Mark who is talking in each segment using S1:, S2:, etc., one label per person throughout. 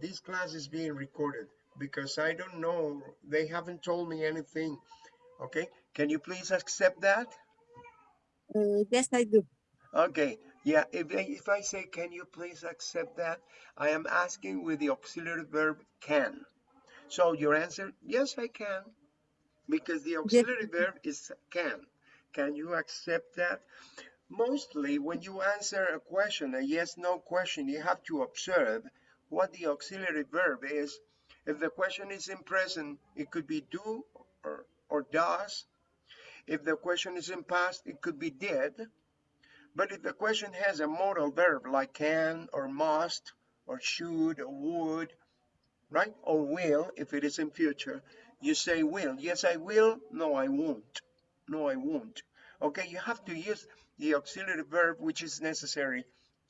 S1: This class is being recorded because I don't know. They haven't told me anything. Okay. Can you please accept that?
S2: Uh, yes, I do.
S1: Okay. Yeah. If if I say, can you please accept that? I am asking with the auxiliary verb can. So your answer, yes, I can. Because the auxiliary verb is can. Can you accept that? Mostly when you answer a question, a yes, no question, you have to observe what the auxiliary verb is. If the question is in present, it could be do or, or does. If the question is in past, it could be did. But if the question has a modal verb like can or must or should or would, right? Or will, if it is in future, you say will. Yes, I will. No, I won't. No, I won't. Okay, you have to use the auxiliary verb which is necessary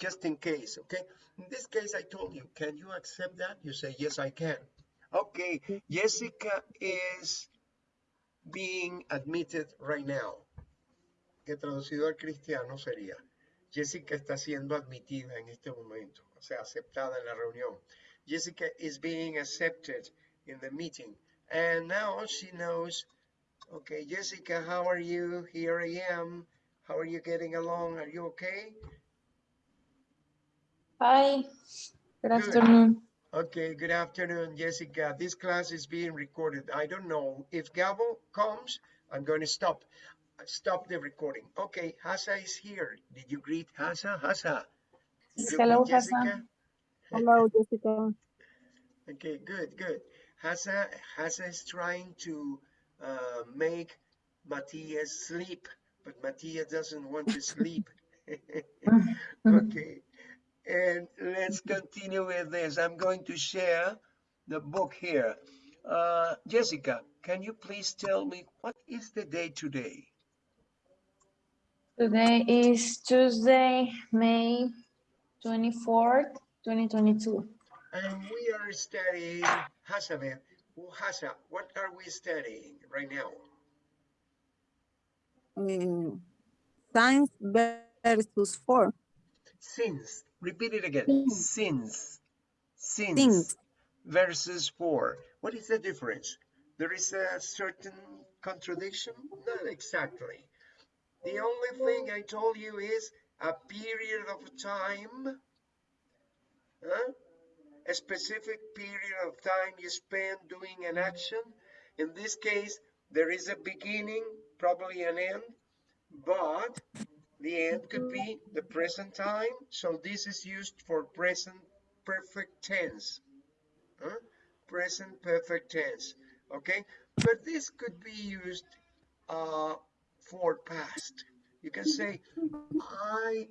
S1: just in case. Okay, in this case, I told you, can you accept that? You say, yes, I can. Okay, Jessica is being admitted right now. Que traducido al cristiano sería, Jessica está siendo admitida en este momento, o sea, aceptada en la reunión. Jessica is being accepted in the meeting. And now she knows, okay, Jessica, how are you? Here I am. How are you getting along? Are you okay?
S3: Hi, good afternoon.
S1: Okay, good afternoon, Jessica. This class is being recorded. I don't know if Gabo comes, I'm going to stop stop the recording. Okay, Hasa is here. Did you greet Hasa? Hasa.
S3: Hello, Hasa.
S2: Hello, Jessica.
S1: Okay, good, good. Hasa, Hasa is trying to uh, make Matthias sleep, but Matthias doesn't want to sleep. okay, and let's continue with this. I'm going to share the book here. Uh, Jessica, can you please tell me what is the day today?
S3: Today is Tuesday, May 24th, 2022.
S1: And we are studying Hasabeth. Hasa, what are we studying right now?
S2: Uh, science versus four.
S1: Since. Repeat it again.
S3: Since.
S1: Since. Since.
S2: Since.
S1: versus for. What is the difference? There is a certain contradiction? Not exactly. The only thing I told you is a period of time, huh? a specific period of time you spend doing an action. In this case, there is a beginning, probably an end, but the end could be the present time. So this is used for present perfect tense huh? present perfect tense okay? But this could be used uh, for past. You can say i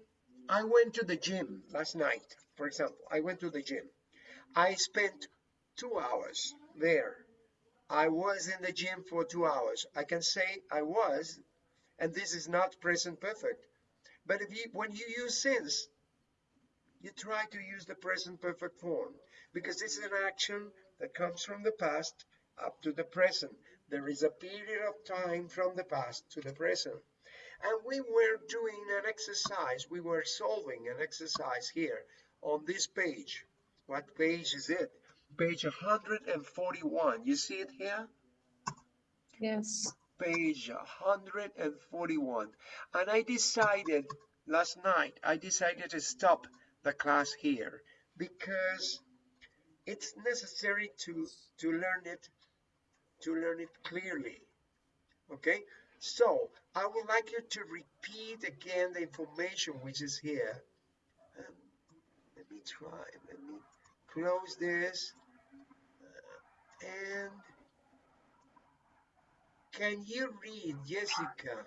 S1: i went to the gym last night for example. I went to the gym. I spent two hours there. I was in the gym for two hours. I can say i was and this is not present perfect but if you when you use since you try to use the present perfect form because this is an action that comes from the past up to the present. There is a period of time from the past to the present. And we were doing an exercise. We were solving an exercise here on this page. What page is it? Page 141. You see it here?
S3: Yes.
S1: Page 141. And I decided last night, I decided to stop the class here because it's necessary to to learn it to learn it clearly. Okay? So i would like you to repeat again the information which is here. Um, let me try let me close this. Uh, and can you read jessica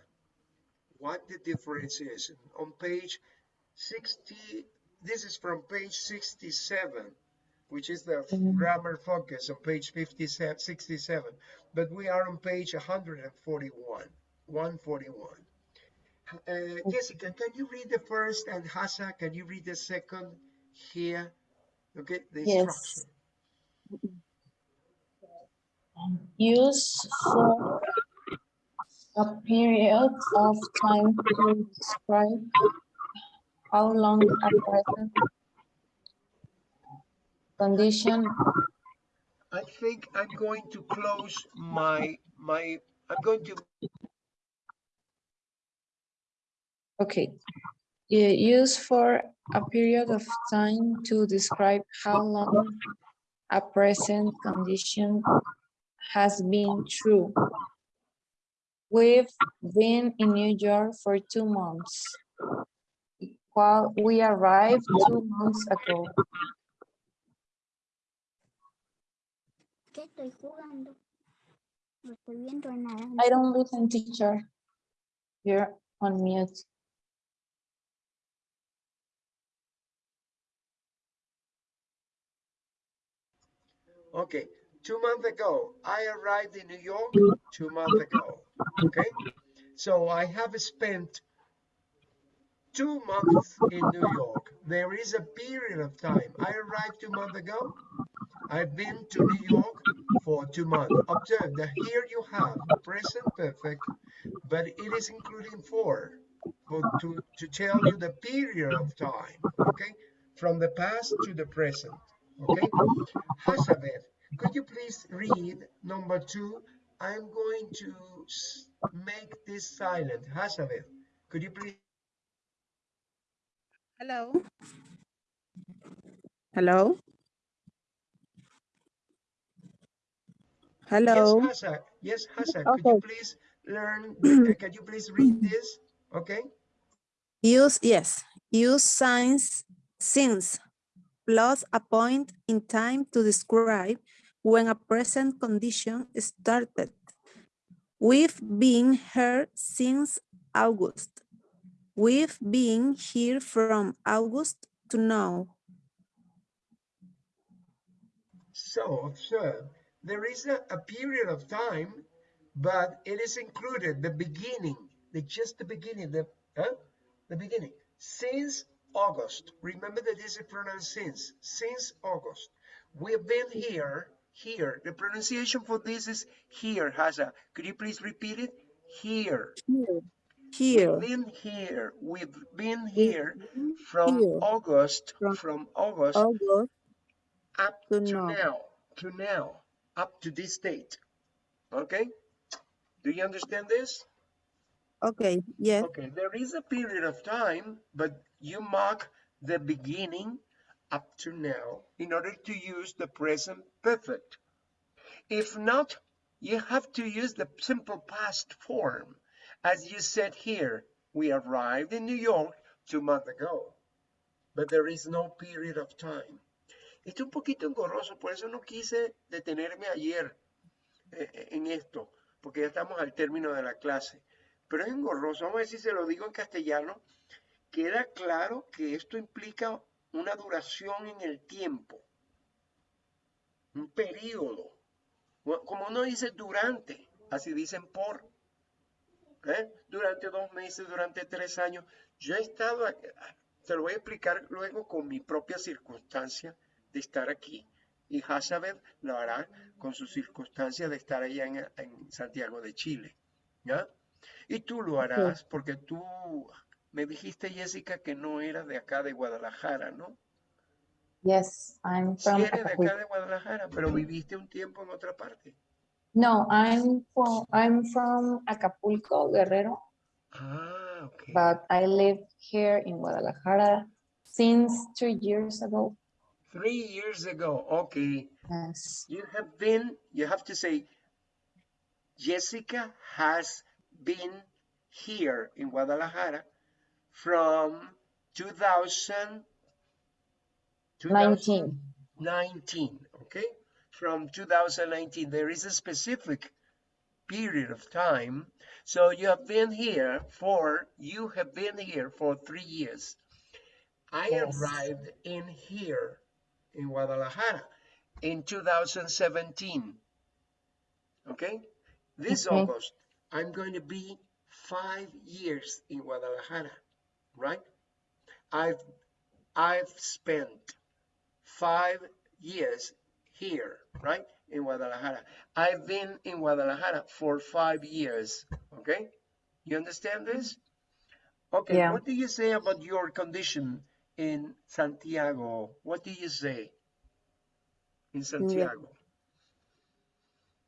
S1: what the difference is? On page 60 this is from page 67 which is the grammar focus on page 57 67 but we are on page 141 141 uh, jessica can you read the first and hasa can you read the second here? Okay the instruction.
S3: Yes. Use for a period of time to describe how long a present condition
S1: I think I'm going to close my, my, I'm going to,
S3: Okay. Use for a period of time to describe how long a present condition has been true. We've been in New York for two months. While we arrived two months ago.
S4: ¿Qué estoy jugando? No estoy viendo nada.
S3: I don't listen, teacher. You're on mute.
S1: okay, two months ago, I arrived in New York two months ago, okay? So I have spent two months in New York. There is a period of time. I arrived two months ago. I've been to New York for two months. Observe that here you have present perfect, but it is including for, for to, to tell you the period of time, okay? From the past to the present, okay? Hazabeth, could you please read number two? I'm going to make this silent. Hazabeth, could you please?
S2: Hello. Hello. Hello.
S1: Yes, Hasa. Yes, Hasa. Could you
S2: Okay.
S1: please learn? uh, Can you please read this? Okay.
S2: Use, yes, use signs since plus a point in time to describe when a present condition started. We've been here since August. We've been here from August to now.
S1: So observe, there is a, a period of time, but it is included the beginning, the just the beginning, the huh? the beginning since August. Remember that this is pronounced since since August. We've been here. Here, the pronunciation for this is here, Hasa. Could you please repeat it? Here.
S2: Here. Here.
S1: We've been here. We've been here from
S2: here.
S1: August,
S2: From
S1: from August
S2: August
S1: up
S2: to
S1: to
S2: now.
S1: now, to now, up to this date. Okay? Do you understand this?
S2: Okay, yes,
S1: Okay, there is a period of time, but you mark the beginning up to now in order to use the present perfect. If not, you have to use the simple past form. As you said here, we arrived in New York two months ago, but there is no period of time. Esto es un poquito engorroso, por eso no quise detenerme ayer eh, en esto, porque ya estamos al término de la clase. Pero es engorroso, vamos a ver si se lo digo en castellano. Queda claro que esto implica una duración en el tiempo, un periodo. Como uno dice durante, así dicen por. ¿eh? Durante dos meses, durante tres años. Yo he estado, te lo voy a explicar luego con mi propia circunstancia de estar aquí. Y Hazabeth lo hará con su circunstancia de estar allá en, en Santiago de Chile. ¿Ya? Y tú lo harás porque tú me dijiste, Jessica, que no eras de acá de Guadalajara, ¿no?
S3: Yes, I'm
S1: Sí
S3: from
S1: eres de acá de Guadalajara, pero viviste un tiempo en otra parte.
S3: No, I'm from I'm from Acapulco, Guerrero,
S1: Ah, ok.
S3: but I live here in Guadalajara since two years ago.
S1: Three years ago, okay.
S3: Yes.
S1: You have been, you have to say, Jessica has been here in Guadalajara from 2000,
S3: 19.
S1: 2019, okay? From 2019, there is a specific period of time. So you have been here for, you have been here for three years. I
S3: Yes.
S1: arrived in here in Guadalajara in 2017. Okay? This
S3: Okay.
S1: August, I'm going to be five years in Guadalajara, right? I've I've spent five years here, right? In Guadalajara. I've been in Guadalajara for five years. Okay? You understand this? Okay,
S3: Yeah.
S1: what do you say about your condition in Santiago? What do you say? in mm-hmm. Santiago?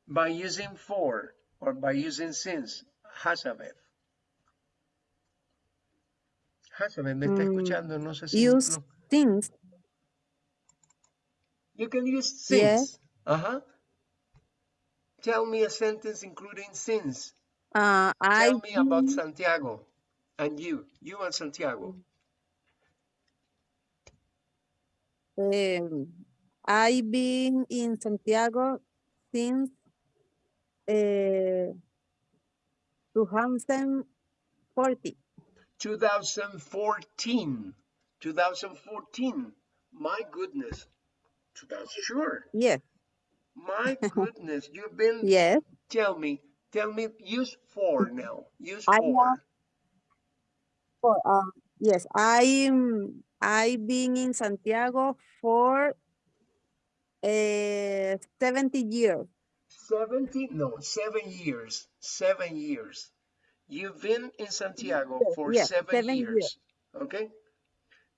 S1: By using for or by using since, Hazabeth. ¿Me está
S2: Mm,
S1: escuchando? No sé si...
S2: Use
S1: no.
S2: since.
S1: You can use
S2: Yes.
S1: since. Uh-huh. Tell me a sentence including since.
S2: Uh, I
S1: Tell me about Santiago and you. You and Santiago.
S2: um, I've been in Santiago since uh, 2040.
S1: 2014. 2014. My goodness. 2000, sure.
S2: Yeah.
S1: My goodness. You've been,
S2: Yeah.
S1: tell me, tell me, use for now. Use
S2: I
S1: for.
S2: have- For, uh, yes, I'm I've been in Santiago for uh, 70 years.
S1: 70, no, seven years. Seven years. You've been in Santiago
S2: Yes,
S1: for
S2: yes,
S1: seven,
S2: seven
S1: years.
S2: years.
S1: Okay?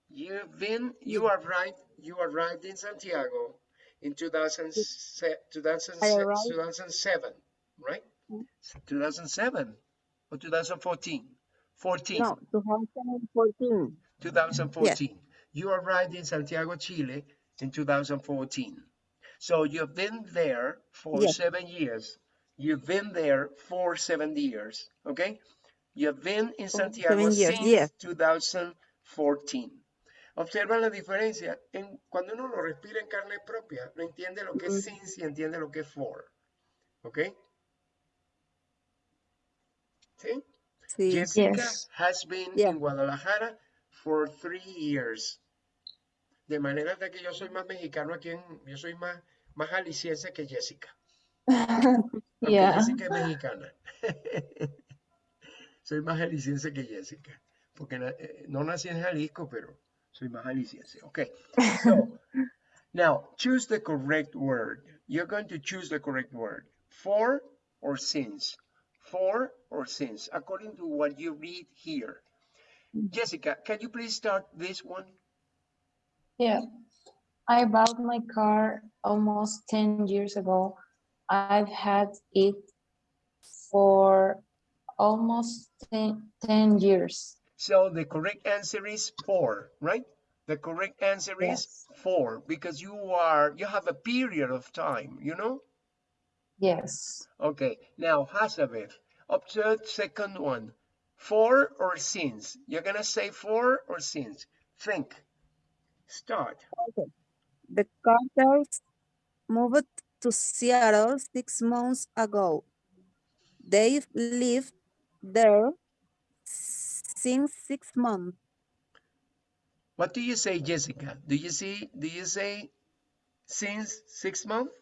S1: You've been, you
S2: Yes.
S1: are right. You arrived in Santiago in 2000, 2006, 2007, right?
S2: Mm.
S1: 2007 or 2014? 14.
S2: No, 2014.
S1: 2014. You arrived in Santiago, Chile in 2014. So you've been there for
S2: Yes.
S1: seven years. You've been there for seven years, okay? You've been in Santiago
S2: years,
S1: since
S2: yes.
S1: 2014. Observa la diferencia. En, cuando uno lo respira en carne propia, no entiende lo que es since y entiende lo que es for. ¿Ok? ¿Sí?
S2: Sí.
S1: Jessica
S3: Yes.
S1: has been
S2: Yeah.
S1: in Guadalajara for three years. De manera de que yo soy más mexicano aquí, en, yo soy más, más jalisciense que Jessica. Aunque
S3: Yeah.
S1: Jessica es mexicana. soy más jalisciense que Jessica. Porque eh, no nací en Jalisco, pero soy más jalisciense. Okay. So, now choose the correct word. You're going to choose the correct word. For or since. For or since, according to what you read here. Jessica, can you please start this one?
S3: Yeah. I bought my car almost 10 years ago. I've had it for almost 10, 10 years.
S1: So the correct answer is for, right? The correct answer is for because you are, you have a period of time, you know?
S3: Yes.
S1: Okay, now Hazabeth, observe second one. For or since? You're gonna say for or since? Think. Start. Okay.
S2: The Carters moved to Seattle six months ago. They've lived there since six months.
S1: What do you say, Jessica? Do you see, do you say since six months?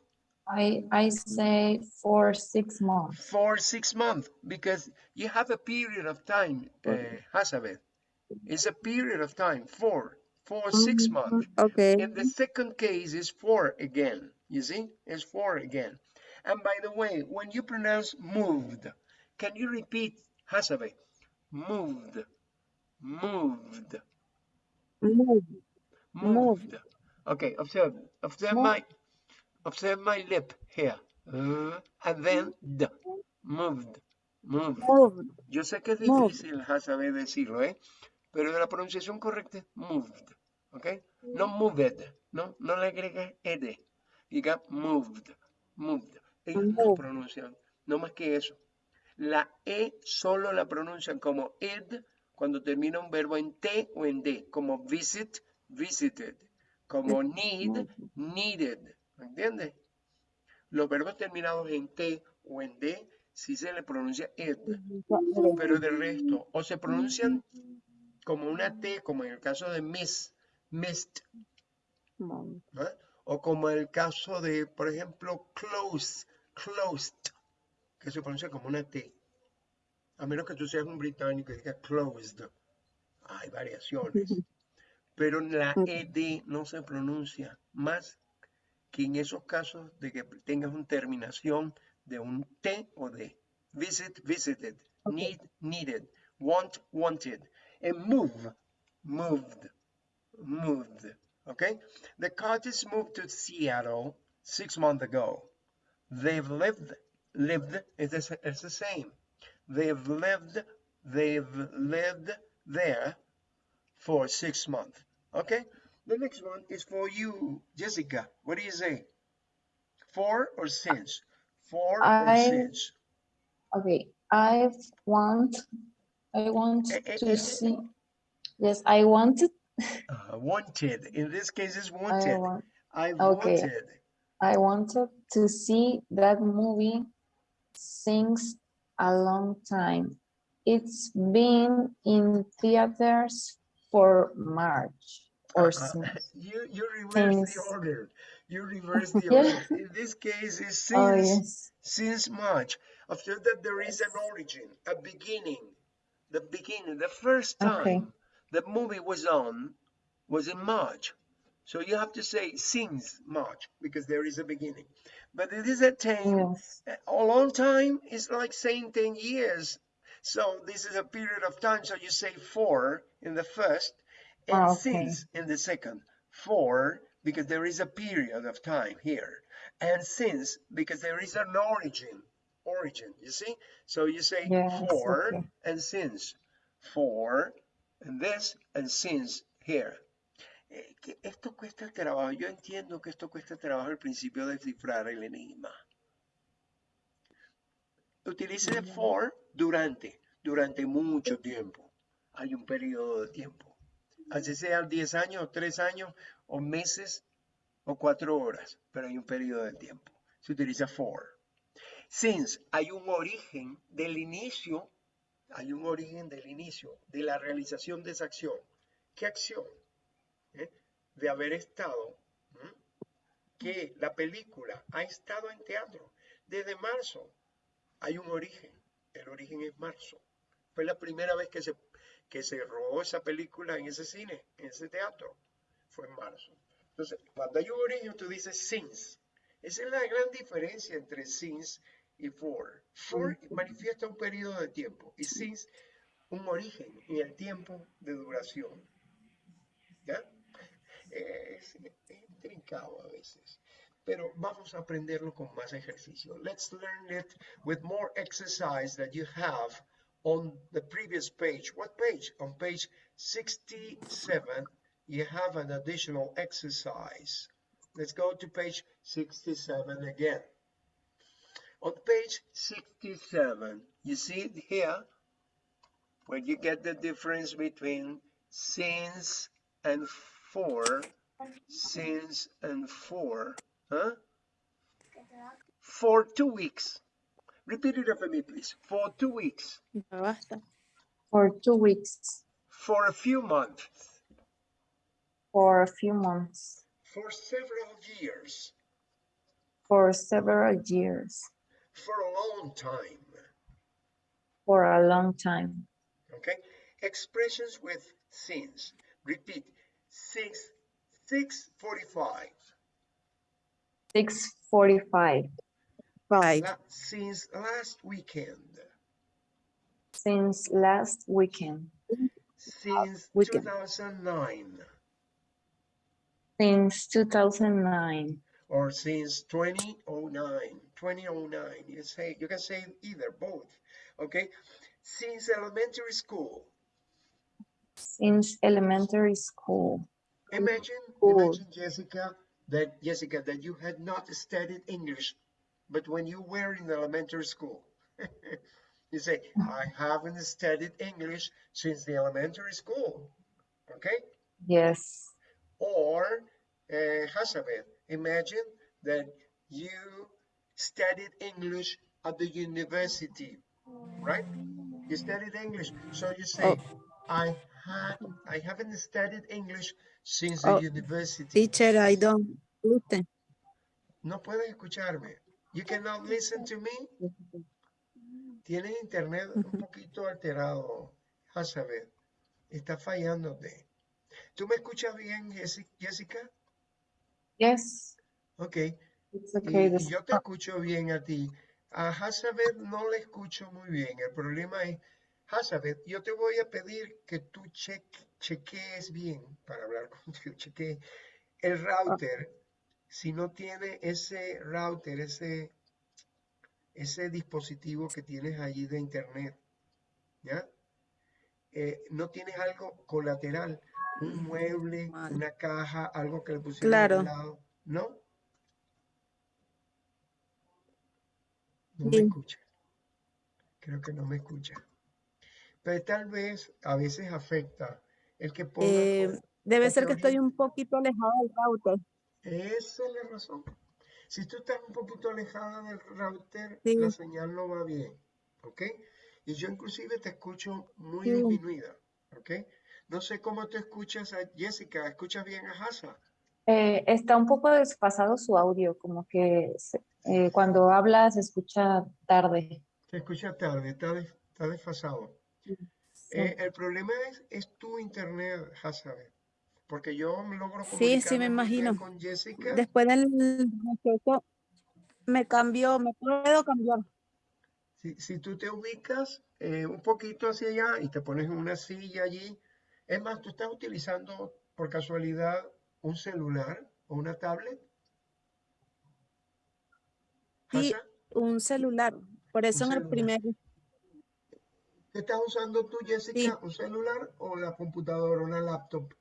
S3: I, I say for six months.
S1: For six months, because you have a period of time, uh, Hazabeth. It's a period of time, for, for six months.
S2: Okay.
S1: In the second case is for again, you see, it's for again. And by the way, when you pronounce moved, can you repeat, Hasabe? Moved, moved,
S2: Move.
S1: moved. Okay, observe, observe
S3: Move.
S1: my, observe my lip here. Uh, and then the, moved, moved.
S2: Move.
S1: Yo sé que es
S2: Moved.
S1: difícil Hasabe decirlo, ¿eh? Pero la pronunciación correcta moved, ¿ok? No moved, ¿no? No le agregas ed. Diga moved, moved. Ellos no pronuncian, no más que eso. La E solo la pronuncian como ed cuando termina un verbo en T o en D, como visit, visited, como need, needed, ¿me entiendes? Los verbos terminados en T o en D sí se le pronuncia ed, pero de resto, o se pronuncian como una T, como en el caso de miss, missed. O como el caso de, por ejemplo, close, closed, que se pronuncia como una T. A menos que tú seas un británico y diga closed. Hay variaciones. Pero la. ED no se pronuncia más que en esos casos de que tengas una terminación de un T o D. Visit, visited. Need, needed. Want, wanted. And move, moved, moved. Okay? The Carters moved to Seattle six months ago. They've lived, lived is the, the same. They've lived, they've lived there for six months. Okay, the next one is for you, Jessica. What do you say? For or since? For or
S3: I-
S1: since?
S3: Okay, I want, I want
S1: Eh, eh, eh, eh.
S3: to see. Yes, I wanted,
S1: Uh, wanted. In this case, it's
S3: I
S1: wanted.
S3: want,
S1: I
S3: Okay.
S1: wanted.
S3: I wanted to see that movie since a long time. It's been in theaters for March or
S1: Uh,
S3: since.
S1: You you reverse the order. You reverse the order. In this case, it's since
S3: Oh, yes.
S1: since March. After that, there is an origin, a beginning. The beginning, the first time
S3: Okay.
S1: The movie was on was in March. So you have to say since March because there is a beginning. But it is a time,
S3: Yes.
S1: a long time is like saying 10 years. So this is a period of time. So you say for in the first and
S3: Ah, okay.
S1: since in the second. For because there is a period of time here. And since because there is an origin. Origin, you see? So you say
S3: Yes,
S1: for
S3: okay.
S1: and since. For this and since here. Eh, que esto cuesta trabajo. Yo entiendo que esto cuesta trabajo al principio de descifrar el enigma. Utilice for durante, durante mucho tiempo. Hay un periodo de tiempo. Así sean 10 años, 3 años, o meses, o 4 horas, pero hay un periodo de tiempo. Se utiliza for. Since, hay un origen del inicio, hay un origen del inicio, de la realización de esa acción. ¿Qué acción? ¿Eh? De haber estado, que la película ha estado en teatro desde marzo. Hay un origen, el origen es marzo. Fue la primera vez que se, que se rodó esa película en ese cine, en ese teatro. Fue en marzo. Entonces, cuando hay un origen, tú dices since. Esa es la gran diferencia entre since y for. For manifiesta un periodo de tiempo y since un origen en el tiempo de duración. ¿Ya? Es, es intrincado a veces, pero vamos a aprenderlo con más ejercicio. Let's learn it with more exercise that you have on the previous page. What page? On page 67, you have an additional exercise. Let's go to page 67 again. On page 67, you see it here, where you get the difference between since and for, since and for, huh? For two weeks. Repeat it after me, please. For two weeks.
S3: For two weeks,
S1: For a few months.
S3: for a few months,
S1: For several years.
S3: for several years,
S1: For a long time.
S3: for a long time.
S1: Okay? Expressions with since. Repeat. Six, 645.
S3: 6:45
S2: Five.
S1: La- since last weekend.
S3: since last weekend,
S1: Since
S2: weekend.
S1: 2009.
S3: since 2009,
S1: or since 2009 2009 you say you can say either both okay since elementary school
S3: since elementary school.
S1: imagine
S2: Cool.
S1: imagine jessica that jessica that you had not studied english but when you were in elementary school you say i haven't studied english since the elementary school okay
S3: Yes,
S1: Or, uh, Hazabeth, imagine that you studied English at the university, right? You studied English, so you say, I had, I haven't studied English since the
S2: Oh,
S1: university.
S2: Teacher, I don't listen.
S1: No puedes escucharme. You cannot listen to me. Tienes internet un poquito alterado, Hazabeth. Está fallándote. ¿Tú me escuchas bien, Jessica?
S3: Yes,
S1: Ok.
S3: it's okay.
S1: y yo te escucho bien a ti. A Hazabeth no le escucho muy bien. El problema es, Hazabeth, yo te voy a pedir que tú cheque, chequees bien, para hablar contigo, chequees el router si no tiene ese router, ese, ese dispositivo que tienes allí de internet, ¿ya? Eh, no tienes algo colateral, un mueble, una caja, algo que le pusieron
S2: Claro.
S1: al lado, ¿no? No me escucha. Creo que no me escucha. Pero tal vez a veces afecta el que ponga
S2: Eh, debe ser que estoy un poquito alejada del router.
S1: Esa es la razón. Si tú estás un poquito alejada del router,
S2: Sí.
S1: la señal no va bien, ¿ok? Y yo inclusive te escucho muy
S2: Sí.
S1: disminuida, ¿ok? No sé cómo tú escuchas a Jessica, ¿escuchas bien a Hasa?
S3: Eh, está un poco desfasado su audio, como que se- eh, cuando habla se escucha tarde.
S1: Te escucha tarde, está, des- está desfasado.
S3: Sí.
S1: Eh, el problema es, es tu internet, Hasa, porque yo me logro
S2: Sí, sí, me imagino.
S1: con Jessica.
S2: Después del me cambió, me puedo cambiar.
S1: Si, si tú te ubicas eh, un poquito hacia allá y te pones en una silla allí, es más, tú estás utilizando por casualidad un celular o una tablet.
S2: Sí, un celular. Por eso en el primer,
S1: ¿qué estás usando tú, Jessica? ¿Un celular o la computadora, una laptop?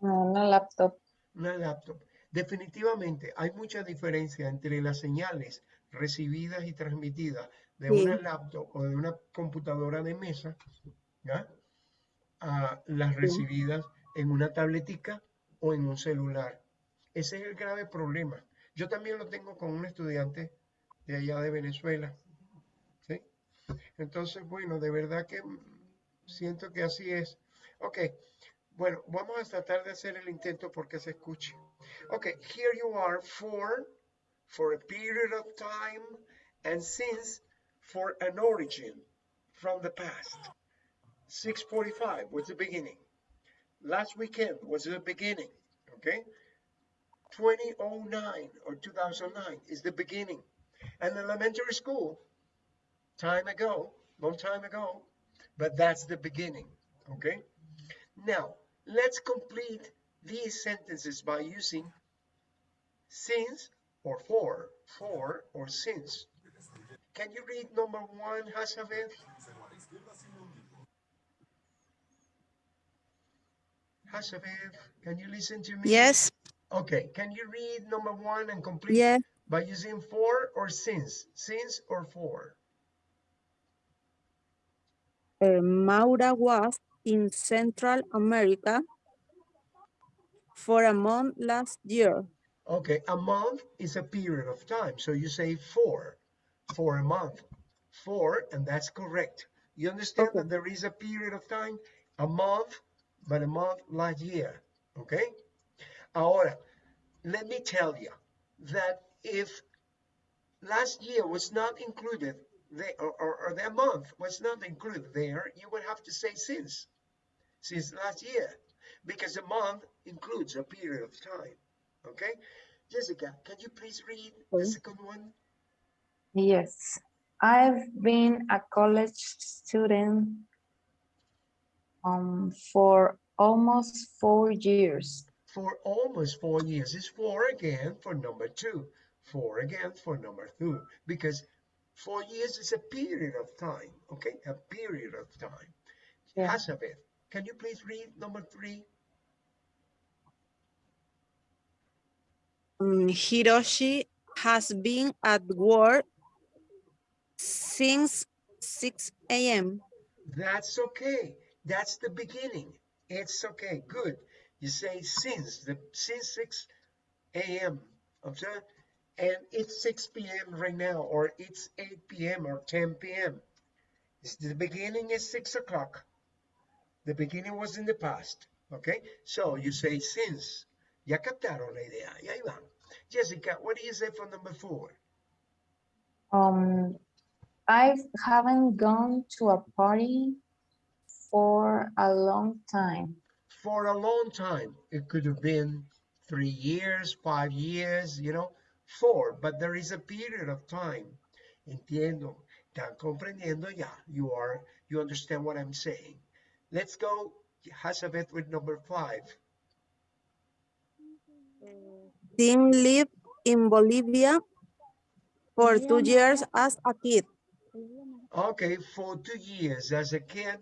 S3: No, Una laptop.
S1: Una laptop. Definitivamente hay mucha diferencia entre las señales recibidas y transmitidas de
S2: Sí.
S1: una laptop o de una computadora de mesa, ¿ya? A las recibidas en una tabletica o en un celular. Ese es el grave problema. Yo también lo tengo con un estudiante de allá de Venezuela. ¿sí? Entonces, bueno, de verdad que siento que así es. Ok, bueno, vamos a tratar de hacer el intento porque se escuche. Ok, here you are for, for a period of time, and since, for an origin from the past. 645 was the beginning. Last weekend was the beginning, okay? 2009 or 2009 is the beginning. And elementary school, time ago, long time ago, but that's the beginning, okay? Now, let's complete these sentences by using since or for, for or since. Can you read number one, Hasavet? Hasavet, can you listen to me?
S2: yes,
S1: Okay, can you read number one and complete
S2: yes,
S1: by using for or since? Since or for?
S2: uh, Maura was in Central America for a month last year.
S1: Okay, a month is a period of time. So you say for, for a month. For, and that's correct. You understand
S2: Okay.
S1: that there is a period of time, a month, but a month last year. Okay? Ahora, let me tell you that if last year was not included, there, or, or, or that month was not included there, you would have to say since, since last year, because a month includes a period of time. Okay? Jessica, can you please read the second one?
S3: Yes. I've been a college student um, for almost four years.
S1: For almost for years. It's four again for number two. For again for number two. Because four years is a period of time. Okay? A period of time.
S3: Yeah.
S1: Hazabeth, can you please read number three?
S2: Mm, Hiroshi has been at work since 6 a.m.
S1: That's okay. That's the beginning. It's okay. Good. You say since the since 6 a.m. Observe? And it's 6 p.m. right now, or it's 8 p.m. or 10 p.m. The beginning is 6 o'clock. The beginning was in the past. Okay? So you say since. Ya captaron la idea. Y ahí van. Jessica, what do you say for number four?
S3: Um, I haven't gone to a party for a long time.
S1: for a long time. It could have been three years, five years, you know, four, but there is a period of time. Entiendo. Están comprendiendo ya. You are, you understand what I'm saying. Let's go, Hazabeth, with number five.
S2: Tim lived in Bolivia for two years as a kid.
S1: Okay, for two years as a kid,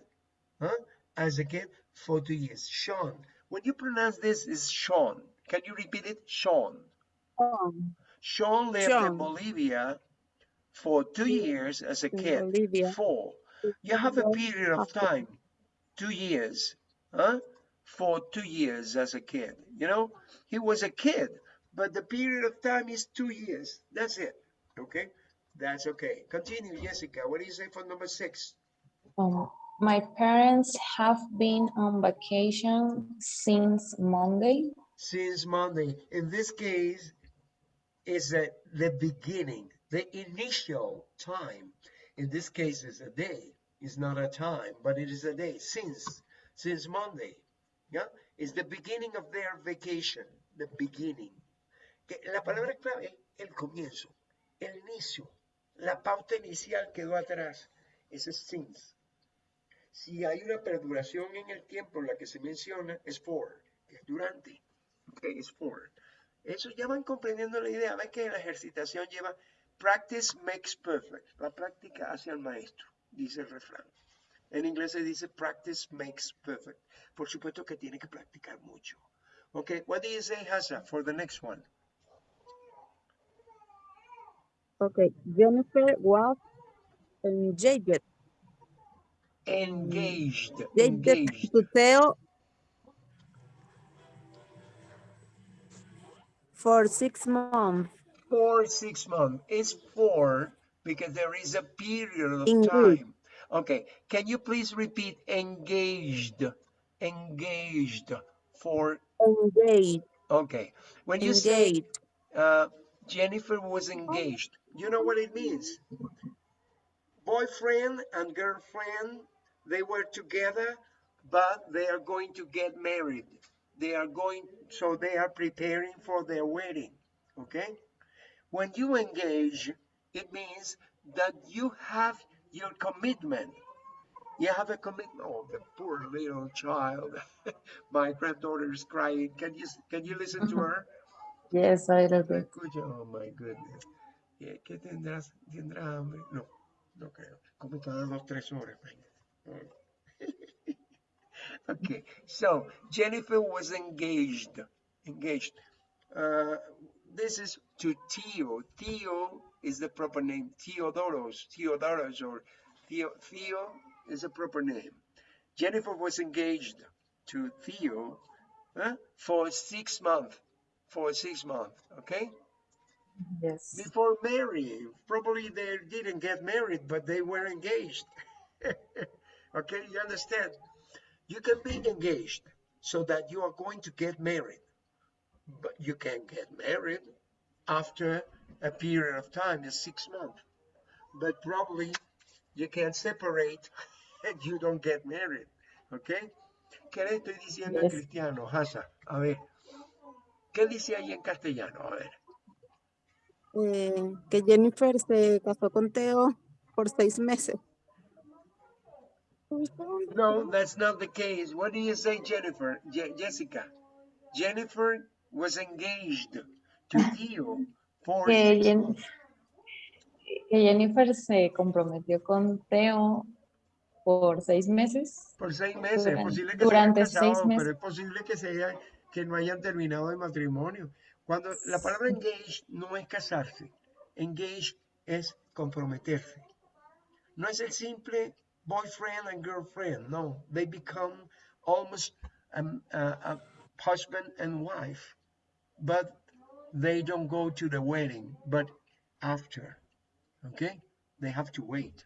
S1: huh? As a kid, for two years. Sean, when you pronounce this, is Sean. Can you repeat it? Sean.
S2: Um,
S1: Sean lived in Bolivia for two years as a
S2: in
S1: kid.
S2: Bolivia.
S1: For. You have a period of time, two years, huh? For two years as a kid. You know, he was a kid, but the period of time is two years. That's it. Okay, that's okay. Continue, Jessica. What do you say for number six?
S3: Um, my parents have been on vacation since Monday.
S1: Since Monday. In this case, is at the beginning, the initial time. In this case, is a day. It's not a time, but it is a day. Since, since Monday. Yeah, is the beginning of their vacation. The beginning. La palabra clave es el comienzo, el inicio. La pauta inicial quedó atrás. Ese es since. Si hay una perduración en el tiempo la que se menciona, es for, que es durante. Ok, es for. Eso ya van comprendiendo la idea. Ven que la ejercitación lleva practice makes perfect. La práctica hace al maestro, dice el refrán. En inglés se dice practice makes perfect. Por supuesto que tiene que practicar mucho. Ok, what do you say, Hasa, for the next one?
S2: Okay, Jennifer was engaged,
S1: Engaged.
S2: engaged
S1: Engaged.
S2: to Theo for six months.
S1: For six months. It's for because there is a period of
S2: Engaged.
S1: time. Okay, can you please repeat engaged? Engaged for
S2: Engaged,
S1: Okay, when you say uh, Jennifer was engaged, you know what it means? Boyfriend and girlfriend, they were together, but they are going to get married. They are going, so they are preparing for their wedding. Okay? When you engage, it means that you have your commitment. You have a commitment. Oh, the poor little child. My granddaughter is crying. Can you can you listen to her?
S3: Yes, little
S1: La
S3: bit.
S1: oh my goodness. Eh, ¿Qué tendrás? ¿Tendrá hambre? No, no creo. Come cada dos, tres horas. venga. Okay, so Jennifer was engaged. Engaged. Uh, this is to Theo. Theo is the proper name. Theodoros, Theodoros, or Theo. Theo is a proper name. Jennifer was engaged to Theo huh, for six months. For six months, okay?
S3: Yes.
S1: before marrying. Probably they didn't get married, but they were engaged. okay, you understand? You can be engaged so that you are going to get married, but you can get married after a period of time, is six months. But probably you can separate and you don't get married. Okay? ¿Qué le estoy diciendo en
S3: Yes.
S1: cristiano, Hasa? A ver. ¿Qué dice ahí en castellano? A ver.
S2: eh, que Jennifer se casó con Theo por seis meses.
S1: No, that's not the case. What do you say, Jennifer? Je- Jessica. Jennifer was engaged to Theo for
S3: Que, Jen- Jennifer se comprometió con Theo por seis meses.
S1: Por seis meses. Es
S3: Durante-
S1: posible que
S3: durante
S1: se hayan
S3: seis
S1: casado, pero
S3: meses.
S1: es posible que, se haya- que no hayan terminado el matrimonio. Cuando la palabra engaged no es casarse. Engaged es comprometerse. No es el simple boyfriend and girlfriend. No, they become almost um, a, a husband and wife, but they don't go to the wedding, but after. Okay, they have to wait.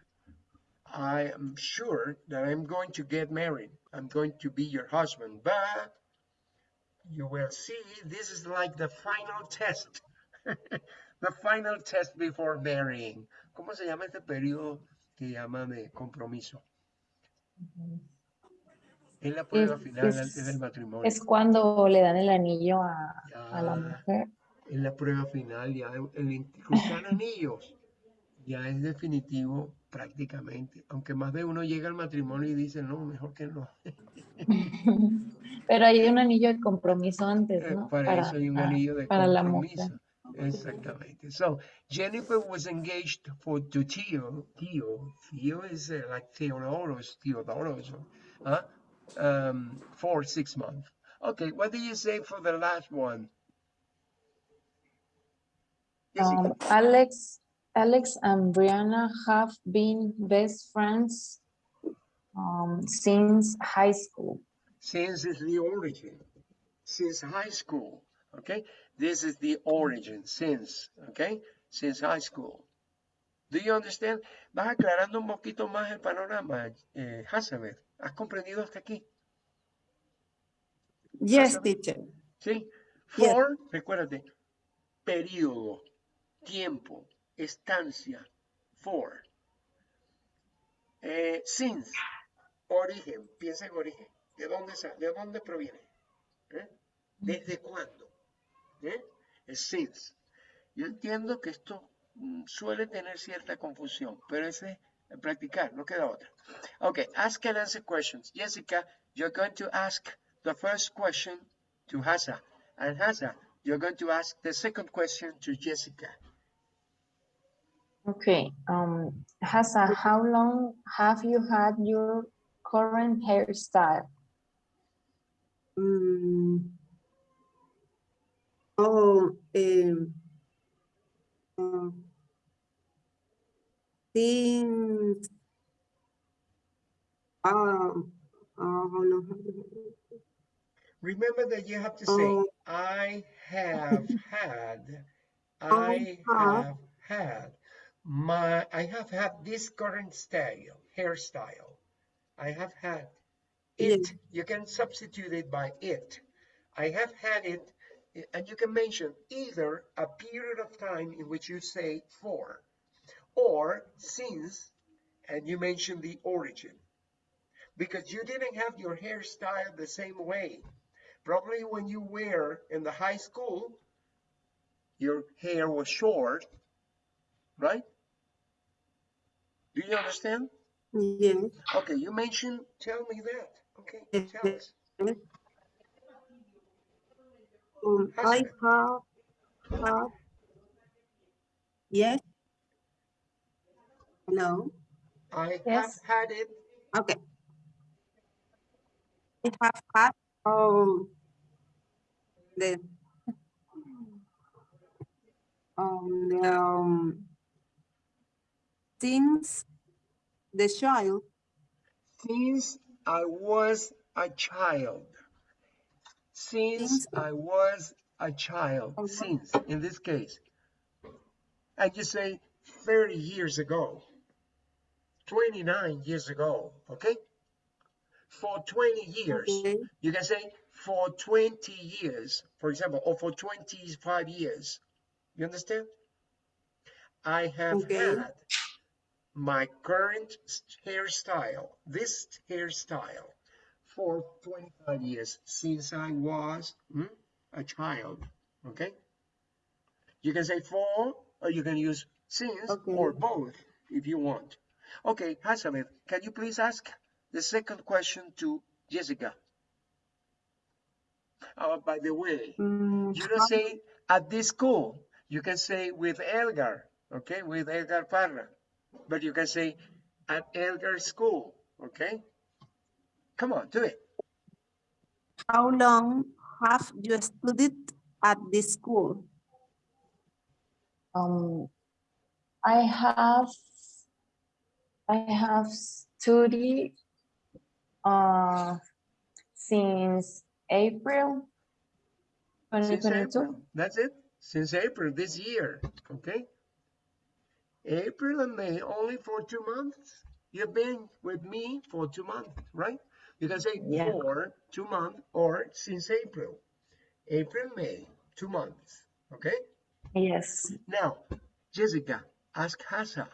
S1: I am sure that I'm going to get married. I'm going to be your husband, but you will see this is like the final test. the final test before marrying. ¿Cómo se llama este periodo que llaman de compromiso? Es la prueba
S3: Es-
S1: final
S3: es-
S1: antes del matrimonio.
S3: Es cuando le dan el anillo a, a la mujer.
S1: en la prueba final, ya el, el cruzar anillos ya es definitivo prácticamente. Aunque más de uno llega al matrimonio y dice, no, mejor que no.
S3: Pero hay un anillo de compromiso antes,
S1: Eh,
S3: ¿no?
S1: Para, eso hay un
S3: ah,
S1: anillo de
S3: para la
S1: compromiso.
S3: mujer.
S1: Exactamente. So, Jennifer was engaged for to Theo. Theo, Theo is uh, like Theodoros, Theodoros, huh? Um, for six months. Okay, what do you say for the last one?
S3: Um, Alex, Alex and Brianna have been best friends um, since high school.
S1: since is the origin, since high school, okay? This is the origin, since, okay? Since high school. Do you understand? Vas aclarando un poquito más el panorama, eh, Hasaber. ¿Has comprendido hasta aquí?
S2: Yes, teacher.
S1: ¿Sí?
S2: Yes.
S1: For, recuérdate, periodo, tiempo, estancia, for. Eh, since, origen, piensa en origen. ¿De dónde, de dónde proviene? ¿Eh? ¿Desde cuándo? ¿Eh? Es since. Yo entiendo que esto mm, suele tener cierta confusión, pero ese es practicar, no queda otra. Okay, ask and answer questions. Jessica, you're going to ask the first question to Hasa. And Hasa, you're going to ask the second question to Jessica.
S3: Okay, um, Hasa, how long have you had your current hairstyle?
S2: Mm. Oh, um, um, since, um, how long have you-
S1: Remember that you have to say,
S2: Oh.
S1: I have had, I
S2: have-
S1: had, my, I have had this current style, hairstyle. I have had
S2: Yes.
S1: it. You can substitute it by it. I have had it, and you can mention either a period of time in which you say for, or since, and you mention the origin. Because you didn't have your hairstyle the same way. Probably when you were in the high school, your hair was short, right? Do you understand? Okay, you mentioned, tell me that. Okay, tell us.
S2: Um, I have, have, yes. No.
S1: I have had it.
S2: okay. I have had, um, the, um, the, um, since the child,
S1: Since I was a child. Since I was a child,
S2: Mhm.
S1: since, in this case. And you say 30 years ago, 29 years ago, okay? For 20 years,
S2: okay,
S1: you can say for 20 years, for example, or for 25 years. You understand? I have
S2: Okay.
S1: had my current hairstyle, this hairstyle, for 25 years since I was hmm, a child. Okay? You can say for, or you can use since, or both if you want. Okay, Hasalet, can you please ask the second question to Jessica? Oh, by the way,
S2: mm,
S1: you don't say at this school. You can say with Elgar, okay, with Elgar Parra. But you can say at Elgar School, okay? Come on, do it.
S2: how long have you studied at this school?
S3: Um, I have, I have studied uh, since April
S1: Since
S3: 2022.
S1: April. That's it. Since April this year, okay? April and May, only for two months. You've been with me for two months, right? You can say
S3: Yeah.
S1: for two months or since April. April, May, two months, okay?
S3: Yes.
S1: Now, Jessica, ask Hasa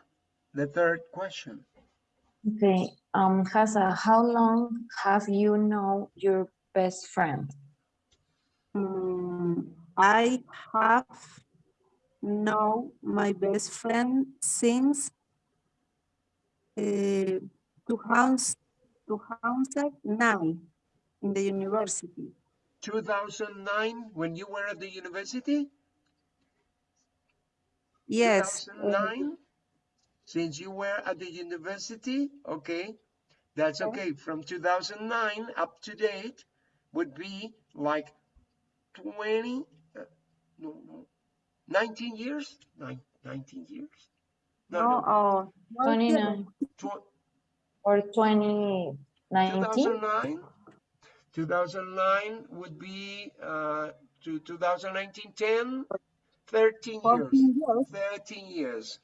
S1: the third question.
S3: Okay. Um, Hasa, how long have you known your best friend?
S2: Mm, I have known my best friend since uh, 2000 2009 in the university.
S1: 2009 when you were at the university?
S2: Yes, uh,
S1: 2009? Since you were at the university, okay, that's okay. From 2009 up to date would be like 20, uh, no, no, 19 years? Nine, 19 years? No,
S2: no,
S1: no,
S2: oh, no,
S3: 29
S1: tw-
S3: or 2019?
S1: 2009? 2009 would be uh, to 2019, 10, 13 years.
S2: 14 years.
S1: 13 years.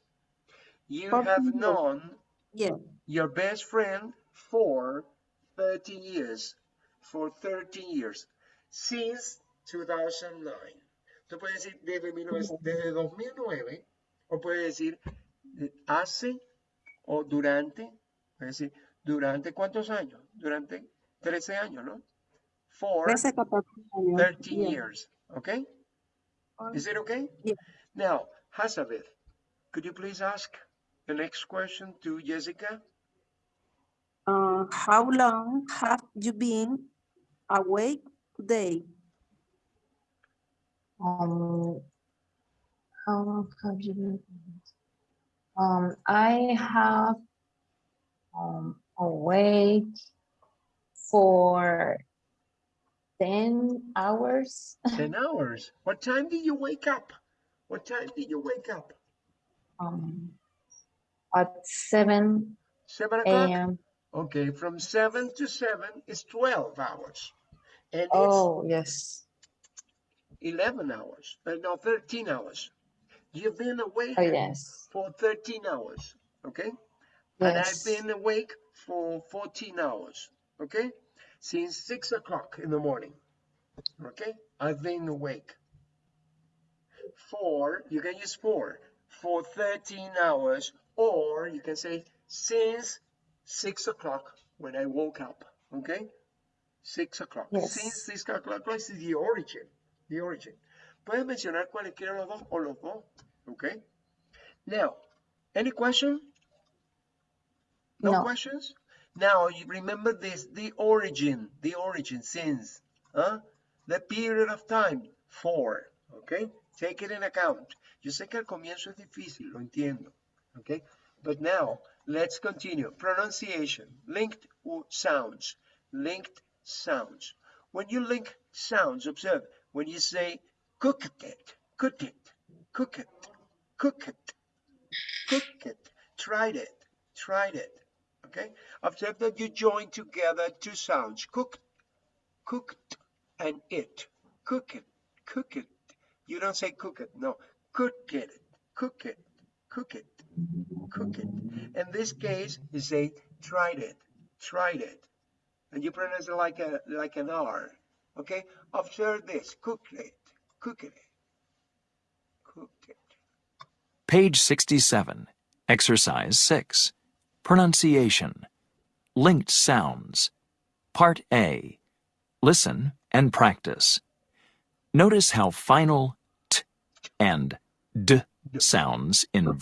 S1: You
S2: 14
S1: have
S2: years.
S1: known
S2: Yeah,
S1: your best friend for 13 years. For 13 years. Since 2009. Tú puedes decir desde, 19 desde 2009 o puedes decir hace o durante. Puedes decir durante cuántos años? Durante 13 años, ¿no? For
S2: 13, 14 años.
S1: 13
S2: Yeah.
S1: years. Okay? Is it okay?
S2: Yeah.
S1: Now, Hazabeth, could you please ask the next question to Jessica?
S2: Uh, how long have you been awake today?
S3: Um, how long have you been? Um, I have um, awake for 10 hours.
S1: 10 hours. What time did you wake up? What time did you wake up?
S3: Um, at 7
S1: 7
S3: a.m.
S1: Okay, from 7 to 7 is 12 hours. And
S3: Oh, yes.
S1: 11 hours, uh, no, 13 hours. You've been awake
S3: Oh, yes.
S1: for 13 hours, okay? And I've been awake for 14 hours, okay? Since 6 o'clock in the morning, okay? I've been awake. For, you can use for, for 13 hours, or you can say since 6 o'clock when I woke up, okay? 6 o'clock. Since
S3: Yes.
S1: 6 o'clock is the origin, the origin. Puedes mencionar cualquiera de los dos o los dos, okay? Now, any question? No,
S3: No.
S1: questions? Now, you remember this, the origin, the origin, since, huh? The period of time, for, okay? Take it in account. Yo sé que al comienzo es difícil, lo entiendo, okay? But now, let's continue. Pronunciation, linked sounds, linked sounds. When you link sounds, observe, when you say cook it, cook it, cook it, cook it, cook it, tried it, tried it. Okay? Observe that you join together two sounds. Cooked, cooked, and it. Cook it, cook it. You don't say cook it, no. Cook it, cook it, cook it, cook it. In this case, you say tried it, tried it. And you pronounce it like a like an R. Okay? Observe this. Cooked it, cooked it, cooked it.
S5: Page 67, Exercise 6. Pronunciation. Linked sounds. Part A. Listen and practice. Notice how final t and d sounds in